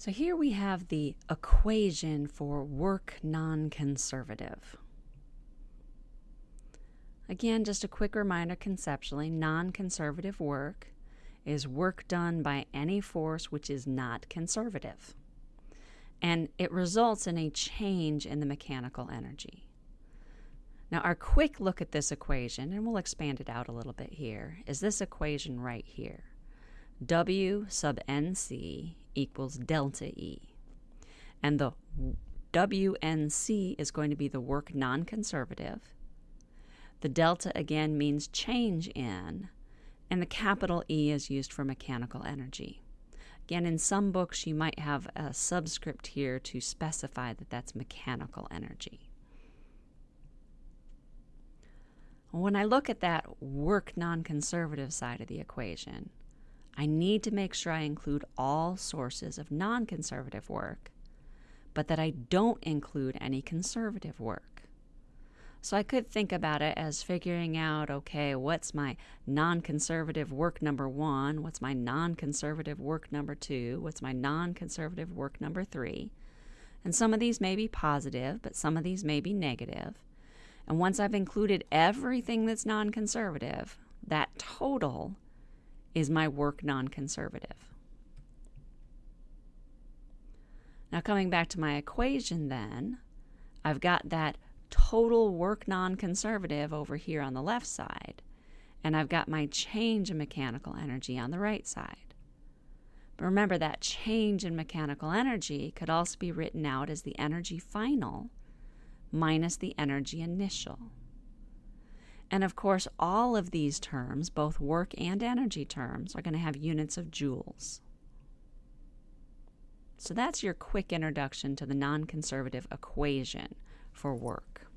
So here we have the equation for work non-conservative. Again, just a quick reminder conceptually, non-conservative work is work done by any force which is not conservative. And it results in a change in the mechanical energy. Now, our quick look at this equation, and we'll expand it out a little bit here, is this equation right here. W sub NC equals delta E. And the WNC is going to be the work non-conservative. The delta again means change in, and the capital E is used for mechanical energy. Again, in some books you might have a subscript here to specify that that's mechanical energy. When I look at that work non-conservative side of the equation, I need to make sure I include all sources of non conservative work, but that I don't include any conservative work. So I could think about it as figuring out okay, what's my non conservative work number one? What's my non conservative work number two? What's my non conservative work number three? And some of these may be positive, but some of these may be negative. And once I've included everything that's non conservative, that total is my work non conservative? Now, coming back to my equation, then, I've got that total work non conservative over here on the left side, and I've got my change in mechanical energy on the right side. But remember, that change in mechanical energy could also be written out as the energy final minus the energy initial. And of course, all of these terms, both work and energy terms, are going to have units of joules. So that's your quick introduction to the non conservative equation for work.